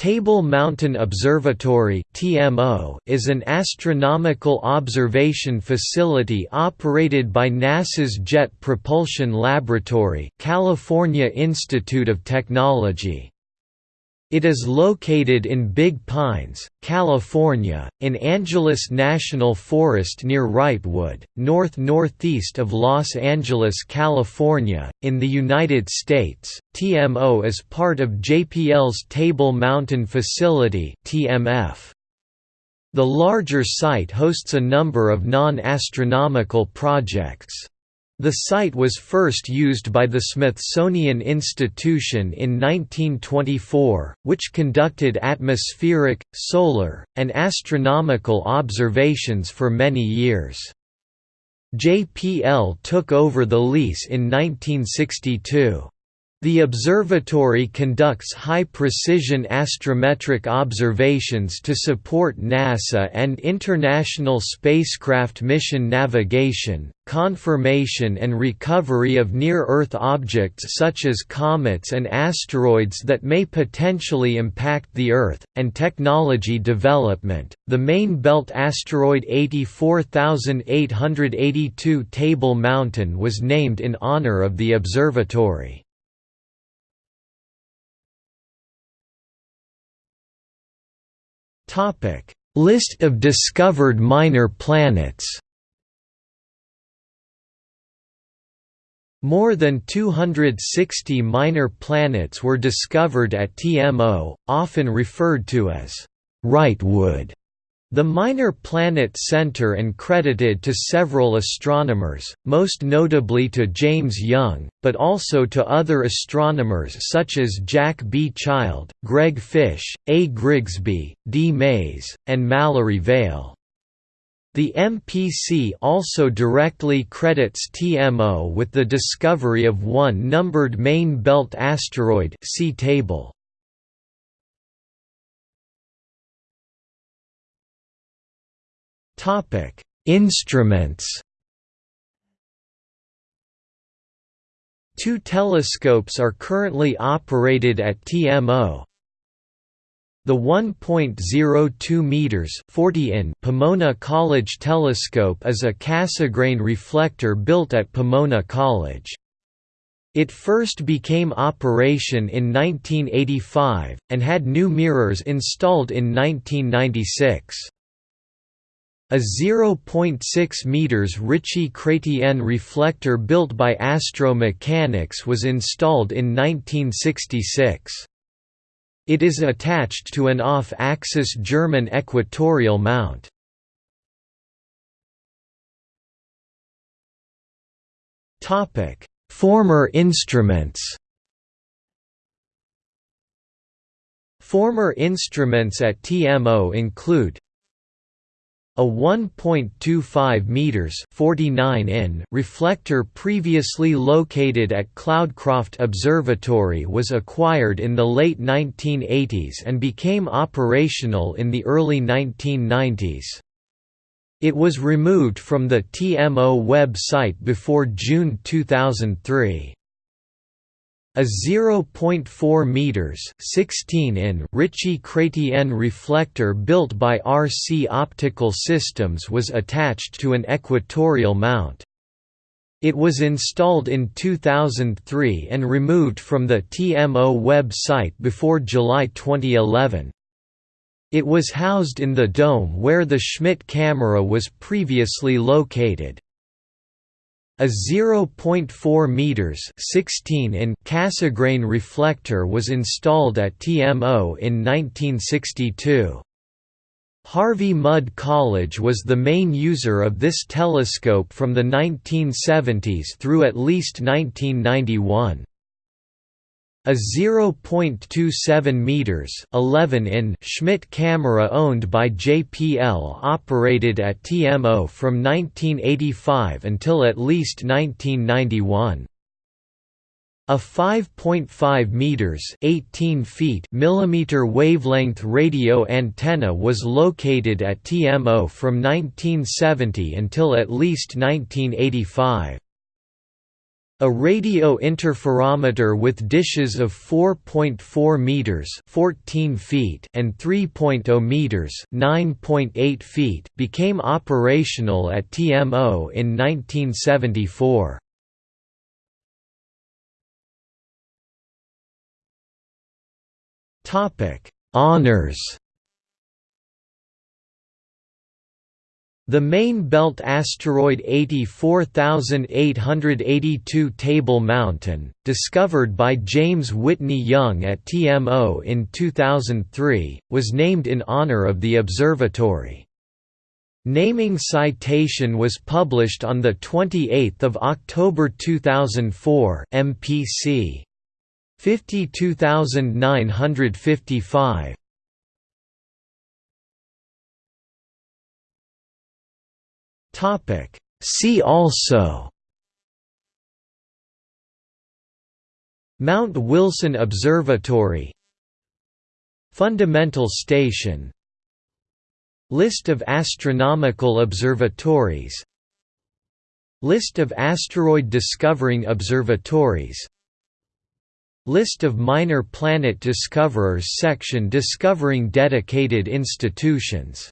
Table Mountain Observatory (TMO) is an astronomical observation facility operated by NASA's Jet Propulsion Laboratory, California Institute of Technology. It is located in Big Pines, California, in Angeles National Forest near Wrightwood, north-northeast of Los Angeles, California, in the United States. TMO is part of JPL's Table Mountain Facility (TMF). The larger site hosts a number of non-astronomical projects. The site was first used by the Smithsonian Institution in 1924, which conducted atmospheric, solar, and astronomical observations for many years. JPL took over the lease in 1962. The observatory conducts high-precision astrometric observations to support NASA and international spacecraft mission navigation, confirmation and recovery of near-Earth objects such as comets and asteroids that may potentially impact the Earth, and technology development. The main belt asteroid 84882 Table Mountain was named in honor of the observatory. Topic: List of discovered minor planets. More than 260 minor planets were discovered at TMO, often referred to as Wrightwood. The Minor Planet Center and credited to several astronomers, most notably to James Young, but also to other astronomers such as Jack B. Child, Greg Fish, A. Grigsby, D. Mays, and Mallory Vale. The MPC also directly credits TMO with the discovery of one numbered main belt asteroid see table. Topic: Instruments. Two telescopes are currently operated at TMO. The 1.02 meters 40 in Pomona College telescope is a Cassegrain reflector built at Pomona College. It first became operation in 1985 and had new mirrors installed in 1996. A 0.6 meters Ritchey-Chrétien reflector built by Astro Mechanics was installed in 1966. It is attached to an off-axis German equatorial mount. Former instruments Former instruments at TMO include a 1.25 meters (49 in) reflector previously located at Cloudcroft Observatory was acquired in the late 1980s and became operational in the early 1990s. It was removed from the TMO website before June 2003. A 0.4 meters (16 in) Ritchey-Chrétien reflector built by RC Optical Systems was attached to an equatorial mount. It was installed in 2003 and removed from the TMO website before July 2011. It was housed in the dome where the Schmidt camera was previously located. A 0.4 meters (16 in) Cassegrain reflector was installed at TMO in 1962. Harvey Mudd College was the main user of this telescope from the 1970s through at least 1991. A 0.27 meters (11 in) Schmidt camera owned by JPL operated at TMO from 1985 until at least 1991. A 5.5 meters (18 feet) millimeter wavelength radio antenna was located at TMO from 1970 until at least 1985. A radio interferometer with dishes of 4.4 meters (14 feet) and 3.0 meters (9.8 feet) became operational at TMO in 1974. Topic: Honors The main belt asteroid 84882 Table Mountain, discovered by James Whitney Young at TMO in 2003, was named in honor of the observatory. Naming citation was published on 28 October 2004 MPC 52955 Topic. See also Mount Wilson Observatory Fundamental Station List of astronomical observatories List of asteroid discovering observatories List of minor planet discoverers section discovering dedicated institutions